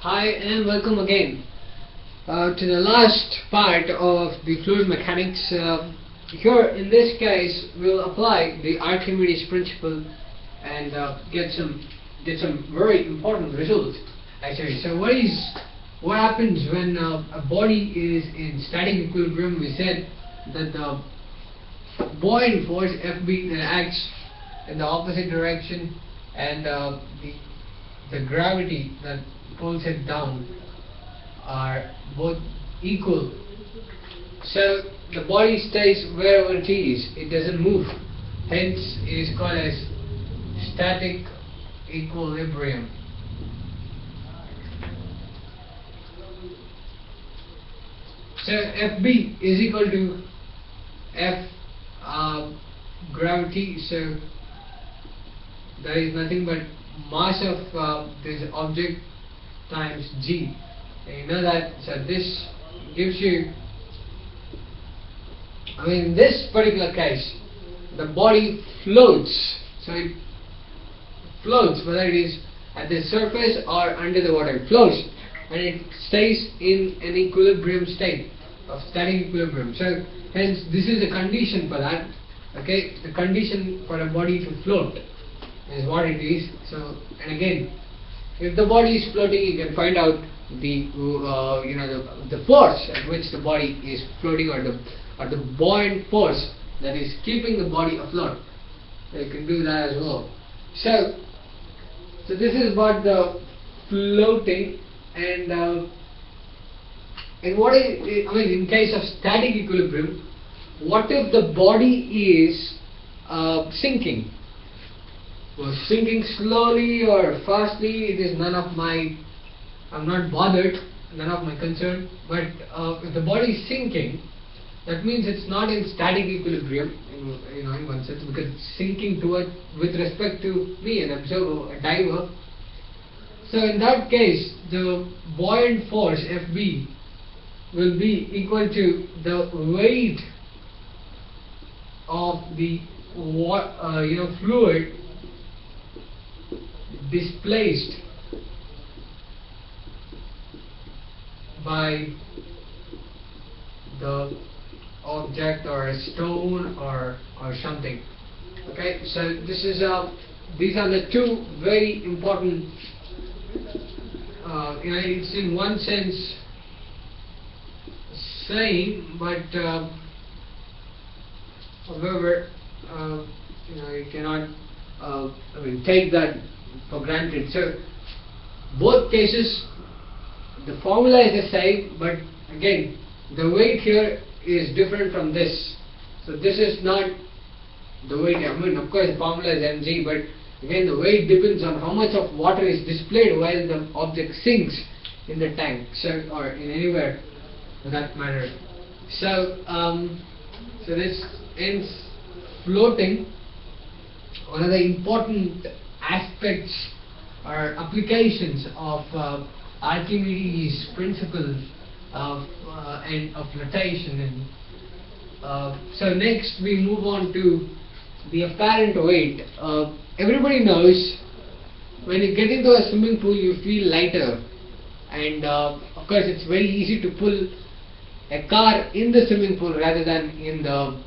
Hi and welcome again uh, to the last part of the fluid mechanics. Uh, here in this case we'll apply the Archimedes principle and uh, get some get some very important results actually. So what is what happens when uh, a body is in static equilibrium? We said that the buoyant force Fb acts in the opposite direction and uh, the the gravity that pulls it down are both equal. So the body stays wherever it is, it doesn't move. Hence it is called as static equilibrium. So Fb is equal to F uh, gravity, so there is nothing but mass of uh, this object times g. You know that, so this gives you, I mean, in this particular case, the body floats. So it floats, whether it is at the surface or under the water, it floats and it stays in an equilibrium state of static equilibrium. So hence this is the condition for that. Okay, the condition for a body to float is what it is. So and again, if the body is floating, you can find out the uh, you know the, the force at which the body is floating or the or the buoyant force that is keeping the body afloat. So you can do that as well. So so this is about the floating and uh, and what is I mean in case of static equilibrium, what if the body is uh, sinking? Well, sinking slowly or fastly, it is none of my, I'm not bothered, none of my concern. But uh, if the body is sinking, that means it's not in static equilibrium, in, you know, in one sense, because sinking toward with respect to me, an observer, a diver. So in that case, the buoyant force Fb will be equal to the weight of the uh, you know fluid displaced by the object or a stone or or something. Okay so this is uh, these are the two very important uh, you know it's in one sense same but uh, however uh, you know you cannot uh, I mean take that for granted. So both cases the formula is the same but again the weight here is different from this. So this is not the weight, I mean of course the formula is mg but again the weight depends on how much of water is displayed while the object sinks in the tank so or in anywhere for that matter. So um, so this ends floating the important aspects or applications of uh, Archimedes' principle of uh, and of flotation. And uh, so next we move on to the apparent weight. Uh, everybody knows when you get into a swimming pool, you feel lighter, and uh, of course it's very easy to pull a car in the swimming pool rather than in the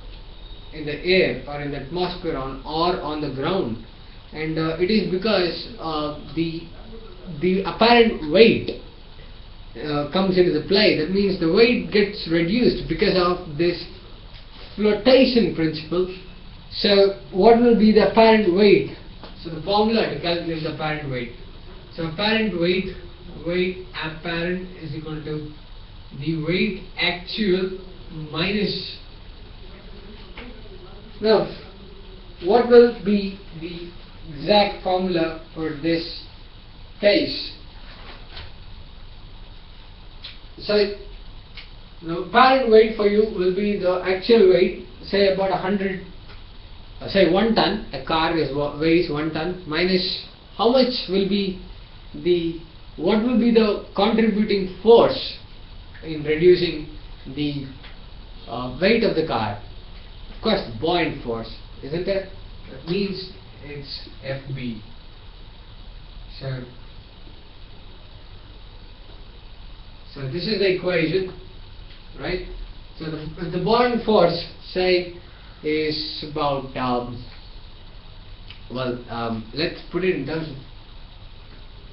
in the air or in the atmosphere on or on the ground and uh, it is because uh, the the apparent weight uh, comes into the play. That means the weight gets reduced because of this flotation principle. So what will be the apparent weight? So the formula to calculate the apparent weight. So apparent weight weight apparent is equal to the weight actual minus now what will be the exact formula for this case. So, the apparent weight for you will be the actual weight, say about 100, uh, say 1 ton, a car is weighs 1 ton, minus how much will be the, what will be the contributing force in reducing the uh, weight of the car? Of course, buoyant force, isn't it? That means it's FB. So So this is the equation, right? So the, the buoyant force, say, is about, um, well, um, let's put it in terms of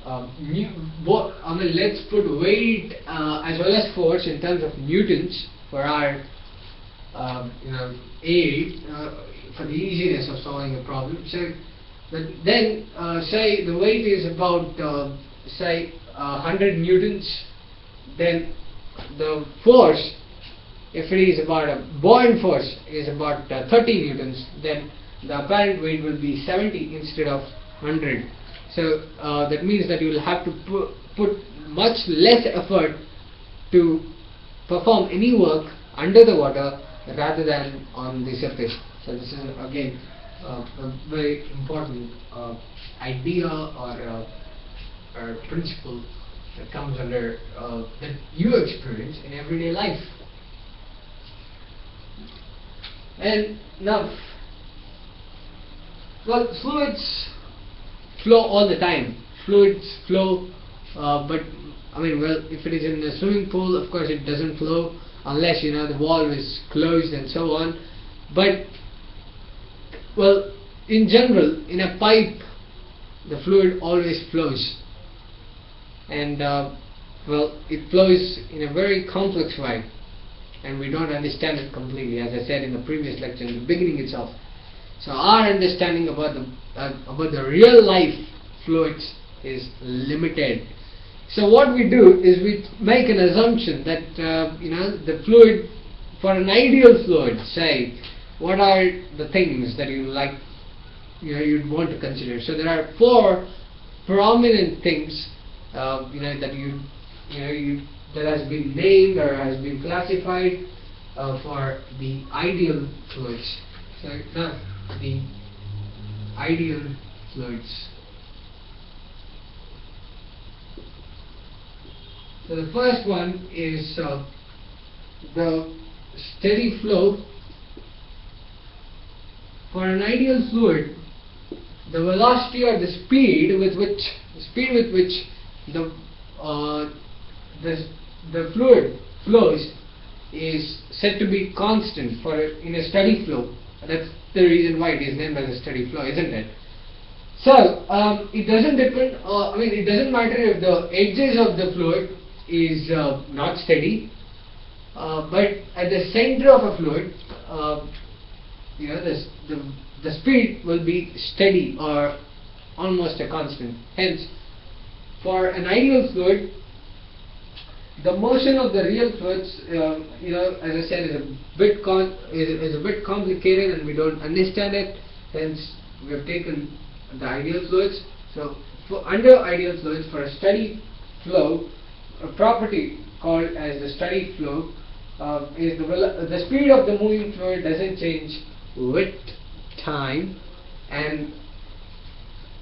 um, I mean, let's put weight uh, as well as force in terms of newtons for our, um, you know, aid uh, for the easiness of solving a problem. So, but then uh, say the weight is about uh, say uh, 100 newtons, then the force, if it is about a buoyant force, is about uh, 30 newtons, then the apparent weight will be 70 instead of 100. So uh, that means that you will have to pu- put much less effort to perform any work under the water rather than on the surface. So this is again uh, a very important uh, idea or, uh, or principle that comes under uh, that you experience in everyday life. And now, well, fluids flow all the time. Fluids flow, uh, but I mean, well, if it is in a swimming pool, of course, it doesn't flow unless you know the valve is closed and so on. But well, in general, in a pipe, the fluid always flows, and uh, well, it flows in a very complex way, and we don't understand it completely, as I said in the previous lecture, in the beginning itself. So our understanding about the uh, about the real life fluids is limited. So what we do is we make an assumption that uh, you know the fluid for an ideal fluid, say, what are the things that you like, you know, you'd want to consider. So there are four prominent things, uh, you know, that you, you know, you that has been named or has been classified uh, for the ideal fluids. So the ideal fluids. So the first one is uh, the steady flow. For an ideal fluid, the velocity or the speed with which the speed with which the uh, the the fluid flows is said to be constant for in a steady flow. That's the reason why it is named as a steady flow, isn't it? So um, it doesn't depend. Uh, I mean, it doesn't matter if the edges of the fluid is uh, not steady, uh, but at the center of a fluid, uh, you know, the, the the speed will be steady or almost a constant. Hence, for an ideal fluid, the motion of the real fluids, uh, you know, as I said, is a bit is, is a bit complicated, and we don't understand it. Hence, we have taken the ideal fluids. So, for under ideal fluids, for a steady flow, a property called as the steady flow uh, is the the speed of the moving fluid doesn't change with time, and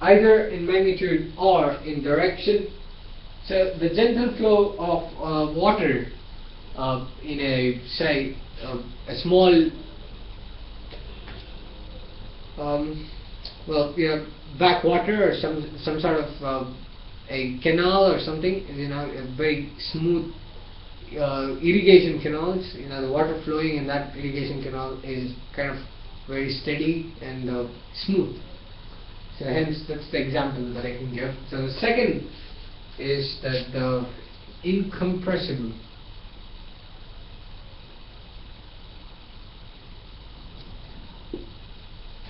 either in magnitude or in direction. So the gentle flow of uh, water uh, in a say uh, a small um, well you know backwater or some some sort of uh, a canal or something you know a very smooth uh, irrigation canals. You know the water flowing in that irrigation canal is kind of very steady and uh, smooth. So hence that's the example that I can give. So the second is that the incompressible.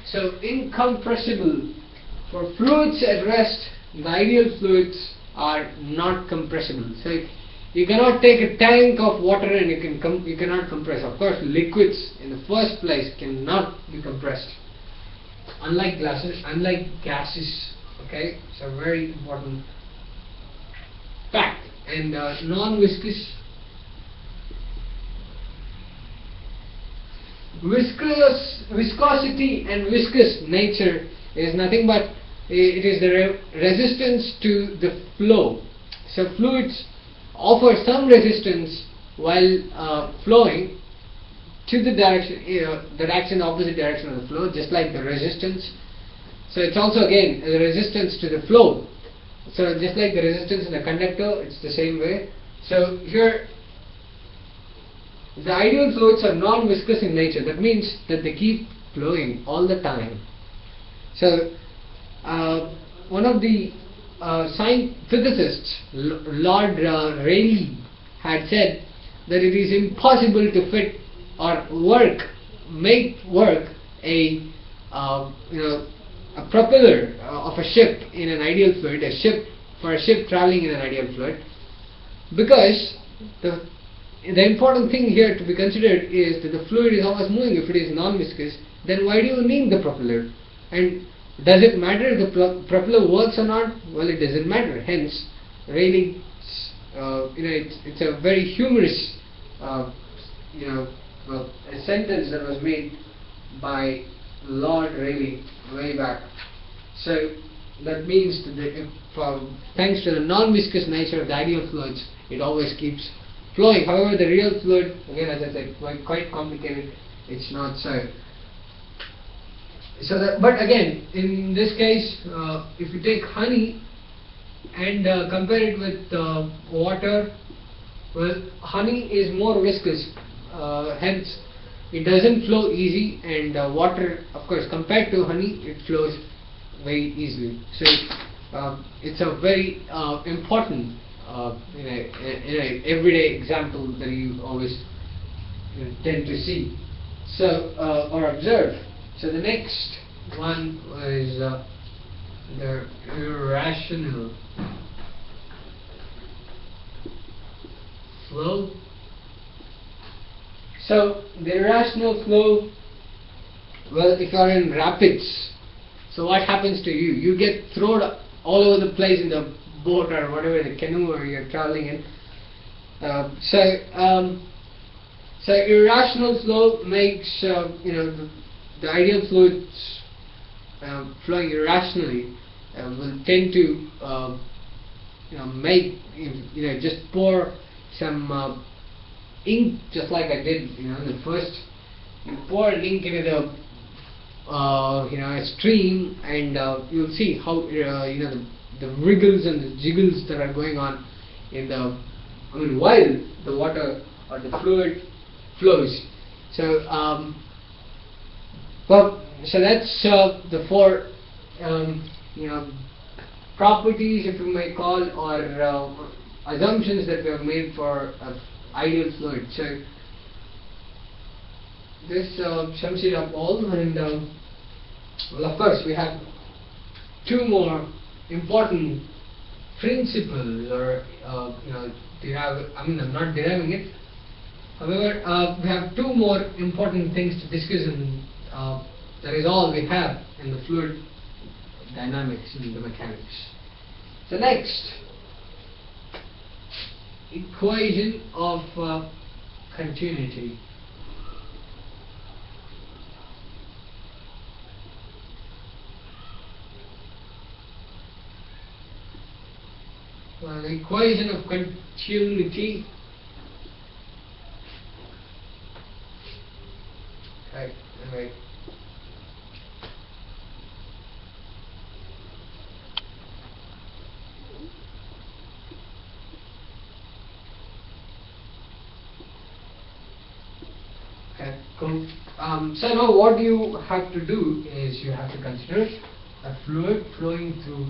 So incompressible. For fluids at rest the ideal fluids are not compressible. So you cannot take a tank of water and you can com- you cannot compress. Of course liquids in the first place cannot be compressed. Unlike gases unlike gases okay it's a very important fact. And uh, non-viscous viscous viscosity and viscous nature is nothing but it is the re- resistance to the flow. So fluids offer some resistance while uh, flowing to the direction uh, the direction opposite direction of the flow just like the resistance so it's also again a resistance to the flow so just like the resistance in a conductor, it's the same way. So here, the ideal fluids are non-viscous in nature. That means that they keep flowing all the time. So, uh, one of the science physicists, L Lord uh, Rayleigh, had said that it is impossible to fit or work, make work a uh, you know a propeller uh, of a ship in an ideal fluid, a ship for a ship traveling in an ideal fluid, because the the important thing here to be considered is that the fluid is always moving. If it is non-viscous, then why do you need the propeller? And does it matter if the propeller works or not? Well, it doesn't matter. Hence, Rayleigh, uh, you know, it's, it's a very humorous, uh, you know, a sentence that was made by Lord Rayleigh way back. So that means that the, if, uh, thanks to the non-viscous nature of the ideal fluids, it always keeps flowing. However, the real fluid, again, as I said, quite, quite complicated. It's not so. So, that, but again, in this case, uh, if you take honey and uh, compare it with uh, water, well, honey is more viscous, uh, hence it doesn't flow easy, and uh, water, of course, compared to honey, it flows very easily. So, um, it's a very uh, important, in a, in a everyday example that you always you know, tend to see. So, or observe. So the next one was uh, the irrational flow. So the irrational flow, well, if you are in rapids, so what happens to you? You get thrown all over the place in the boat or whatever, the canoe or you're traveling in. Uh, so, um, so irrational flow makes uh, you know the, ideal fluids uh, flowing irrationally uh, will tend to uh, you know make you know just pour some uh, ink just like I did you know in the first you pour ink into the uh, you know a stream and you'll see how you know the, the wriggles and the jiggles that are going on in the I mean while the water or the fluid flows. So, um, well, so that's uh, the four, um, you know, properties, if you may call, or uh, assumptions that we have made for uh, ideal fluid. So, this uh, sums it up all, and um, well, of course, we have two more important principles, or uh, you know, derive. I mean, I'm not deriving it However, uh, we have two more important things to discuss and that is all we have in the fluid dynamics and the mechanics. So next, equation of uh, continuity. Well, the equation of continuity Right, right. Um, so now what you have to do is you have to consider a fluid flowing through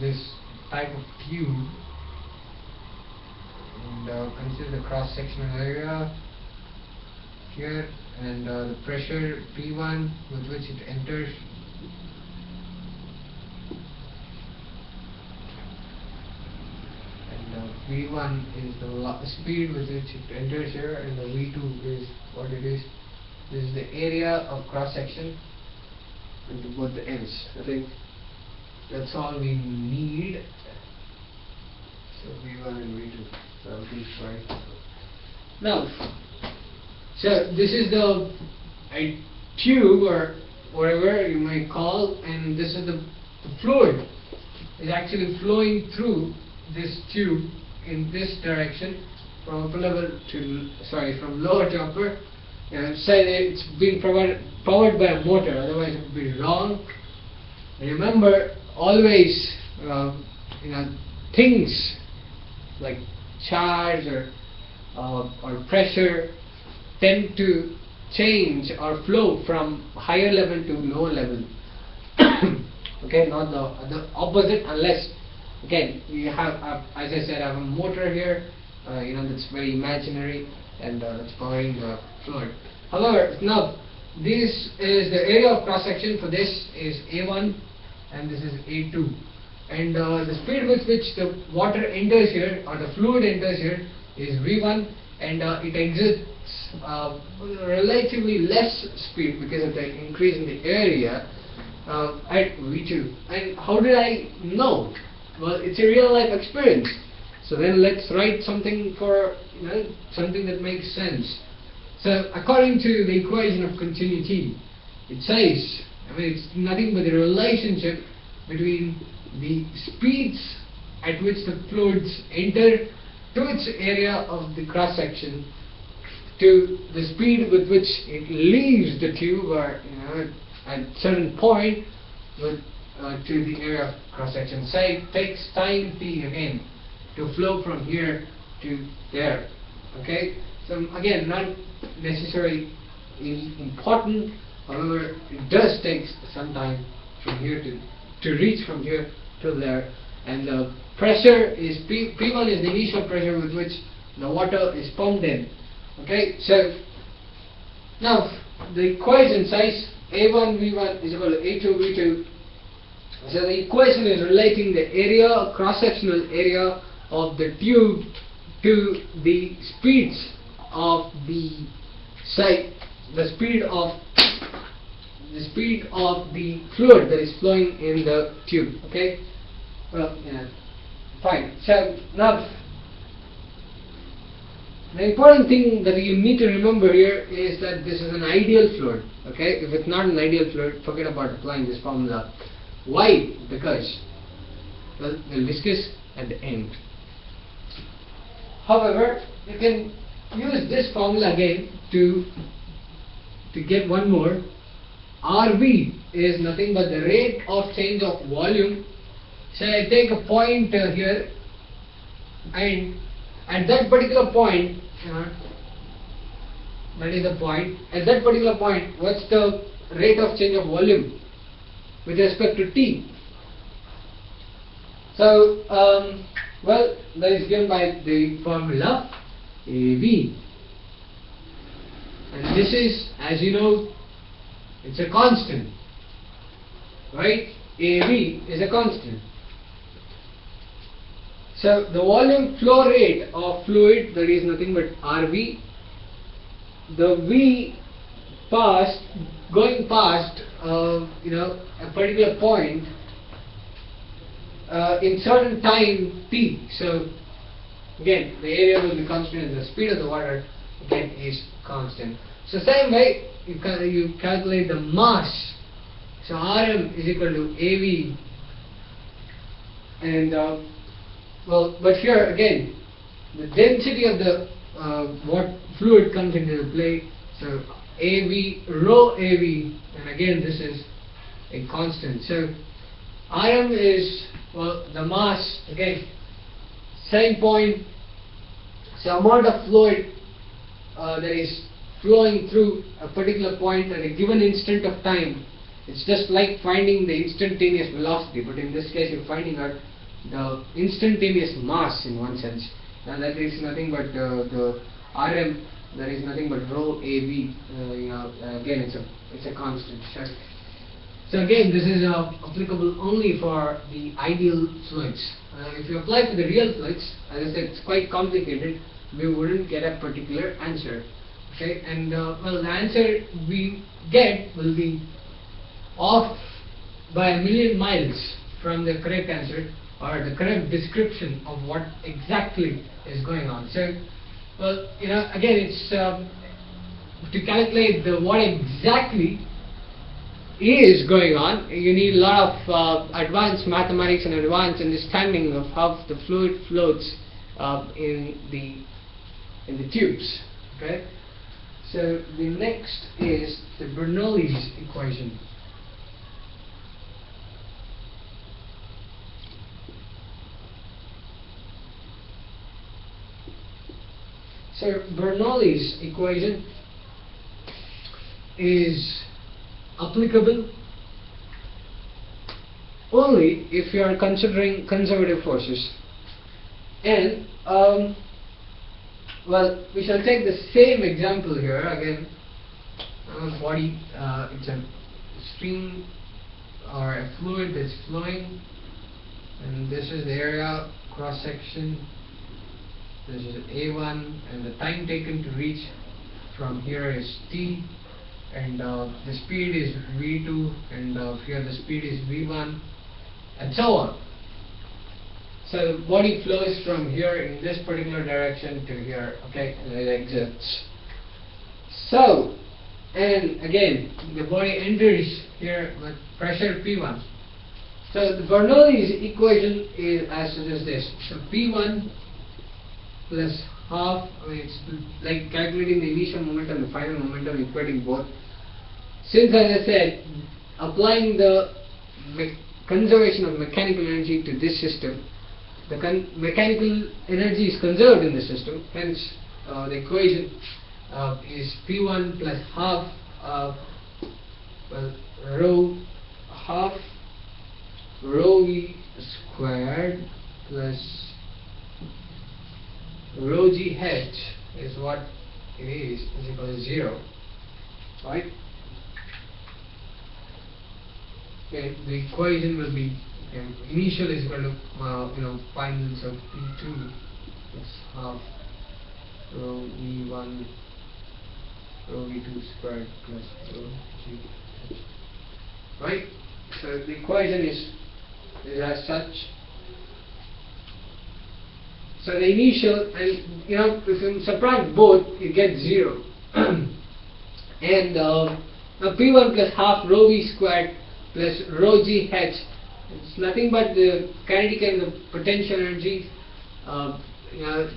this type of tube. And uh, consider the cross sectional area here and uh, the pressure P1 with which it enters and uh, V1 is the speed with which it enters here and the V2 is what it is. This is the area of cross section into both the ends. I think that's all we need. So V1 and V2 so right now so this is the a tube or whatever you may call and this is the, the fluid. Is actually flowing through this tube in this direction from upper level to sorry from lower to upper and say it's being provided powered by a motor otherwise it would be wrong remember always uh, you know things like charge or uh, or pressure tend to change or flow from higher level to lower level. okay, not the the opposite unless again you have uh, as I said I have a motor here, uh, you know that's very imaginary and uh, that's powering the fluid. However, now this is the area of cross section for this is A1 and this is A2 and uh, the speed with which the water enters here or the fluid enters here is V1 and uh, it exits uh, relatively less speed because of the increase in the area uh, at V2 and how did I know? Well it's a real life experience. So then let's write something for you know something that makes sense. So according to the equation of continuity it says I mean it's nothing but the relationship between the speeds at which the fluids enter to its area of the cross section to the speed with which it leaves the tube or you know at certain point with, uh, to the area of cross section. Say it takes time t again to flow from here to there. Okay? So again not necessarily important however it does take some time from here to to reach from here to there and the pressure is P, P1 is the initial pressure with which the water is pumped in okay so now the equation says A1 V1 is equal to A2 V2 so the equation is relating the area cross sectional area of the tube to the speeds of the say the speed of the speed of the fluid that is flowing in the tube okay? Well yeah fine. So now the important thing that you need to remember here is that this is an ideal fluid okay? If it's not an ideal fluid forget about applying this formula why? Because well the viscous at the end. However you can use this formula again to to get one more. RV is nothing but the rate of change of volume. So I take a point uh, here and at that particular point, uh, that is the point, at that particular point, what's the rate of change of volume with respect to T? So, um, well, that is given by the formula AV. And this is, as you know, it's a constant. Right? AV is a constant. So the volume flow rate of fluid that is nothing but RV. The V past going past you know a particular point uh, in certain time t. So again the area will be constant and the speed of the water again is constant. So same way you, cal you calculate the mass. So Rm is equal to AV and uh, well but here again the density of the uh, what fluid comes into play so AV rho AV and again this is a constant so Rm is well the mass again same point so amount of fluid uh, that is flowing through a particular point at a given instant of time. It's just like finding the instantaneous velocity, but in this case you're finding out the instantaneous mass in one sense. And that is nothing but uh, the Rm, that is nothing but rho AV Uh, you know, again, it's a it's a constant. So again, this is uh, applicable only for the ideal fluids. Uh, if you apply to the real fluids, as I said, it's quite complicated. We wouldn't get a particular answer okay and uh, well the answer we get will be off by a million miles from the correct answer or the correct description of what exactly is going on so well you know again it's um, to calculate the what exactly is going on you need a lot of uh, advanced mathematics and advanced understanding of how the fluid floats uh, in the in the tubes okay so the next is the Bernoulli's equation. So Bernoulli's equation is applicable only if you are considering conservative forces. And um, well we shall take the same example here again. Body uh, it's a stream or a fluid that's flowing. And this is the area cross section this is A1 and the time taken to reach from here is t and uh, the speed is v2 and uh, here the speed is v1 and so on. So the body flows from here in this particular direction to here okay and it exits so and again the body enters here with pressure p1 so the Bernoulli's equation is as is this so p1 plus half, I mean it's like calculating the initial momentum, and the final momentum, equating both. Since as I said, applying the conservation of mechanical energy to this system, the mechanical energy is conserved in the system, hence uh, the equation uh, is P1 plus half uh, well, rho half rho v squared plus rho g h is what it is is equal to 0 right? Okay the equation will be okay, initial is equal to uh, you know final so p2 is half rho v1 rho v2 squared plus rho g right? So the equation is, is as such so the initial, and you know, if you subtract both, you get 0. and uh, now P1 plus half rho V squared plus rho G H, it's nothing but the kinetic and the potential energy. Uh, you know,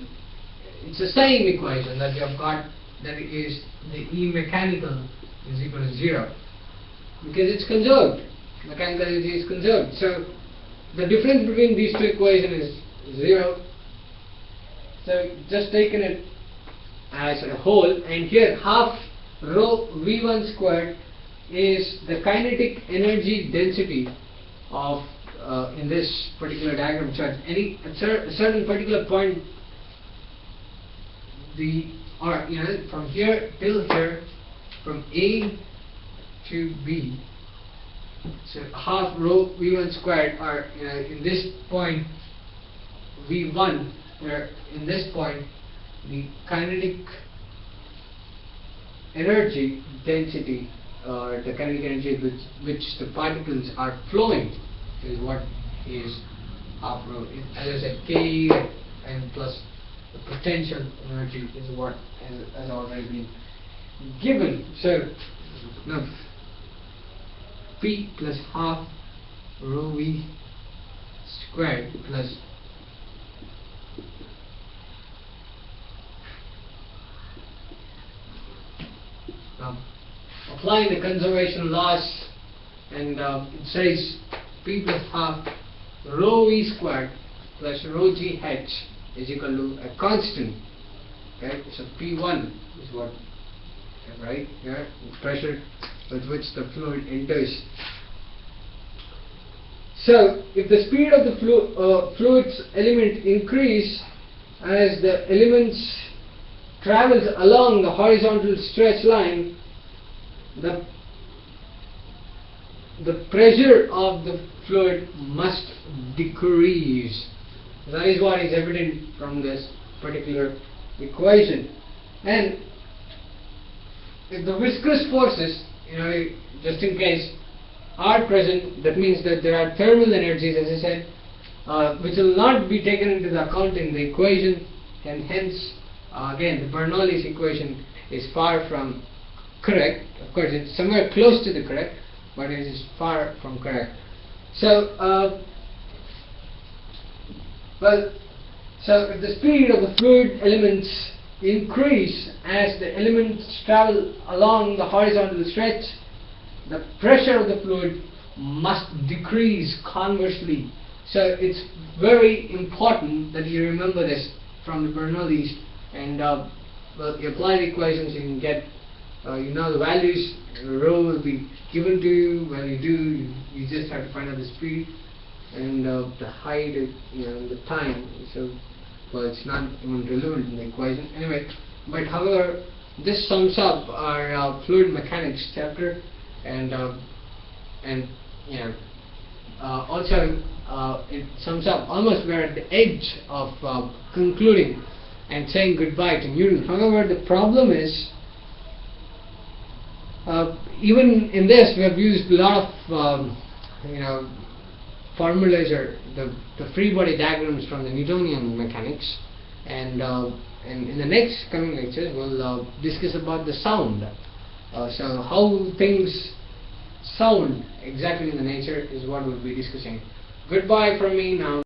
it's the same equation that you have got that is the E mechanical is equal to 0 because it's conserved. Mechanical energy is conserved. So the difference between these two equations is 0 so just taken it as a whole and here half rho v1 squared is the kinetic energy density of uh, in this particular diagram chart. Any at certain particular point the or you know from here till here from A to B. So half rho v1 squared or you know, in this point v1 where in this point the kinetic energy density or the kinetic energy which, which the particles are flowing is what is half rho. As I said, K and plus the potential energy is what has, has already been given. So now P plus half rho V squared plus um, applying the conservation laws and uh, it says P plus half rho V squared plus rho G H is equal to a constant okay so P1 is what right here pressure with which the fluid enters. So if the speed of the flu uh, fluid's element increase as the elements travels along the horizontal stretch line, the, the pressure of the fluid must decrease. That is what is evident from this particular equation. And if the viscous forces, you know, just in case, are present, that means that there are thermal energies, as I said, uh, which will not be taken into account in the equation, and hence uh, again, the Bernoulli's equation is far from correct. Of course, it's somewhere close to the correct, but it is far from correct. So, uh, well, so if the speed of the fluid elements increase as the elements travel along the horizontal stretch, the pressure of the fluid must decrease conversely. So it's very important that you remember this from the Bernoulli's and uh, well, you apply the equations, you can get, uh, you know the values, rho will be given to you, when you do, you, you just have to find out the speed and uh, the height, uh, you know, the time, so, well, it's not even relevant in the equation, anyway, but however, this sums up our uh, fluid mechanics chapter, and, uh, and, know, uh, also uh, it sums up almost we're at the edge of concluding and saying goodbye to Newton. However, the problem is uh, even in this we have used a lot of um, you know formulas or the, the free body diagrams from the Newtonian mechanics and uh, and in the next coming lectures we'll uh, discuss about the sound. Uh, so how things sound exactly in the nature is what we'll be discussing. Goodbye from me now.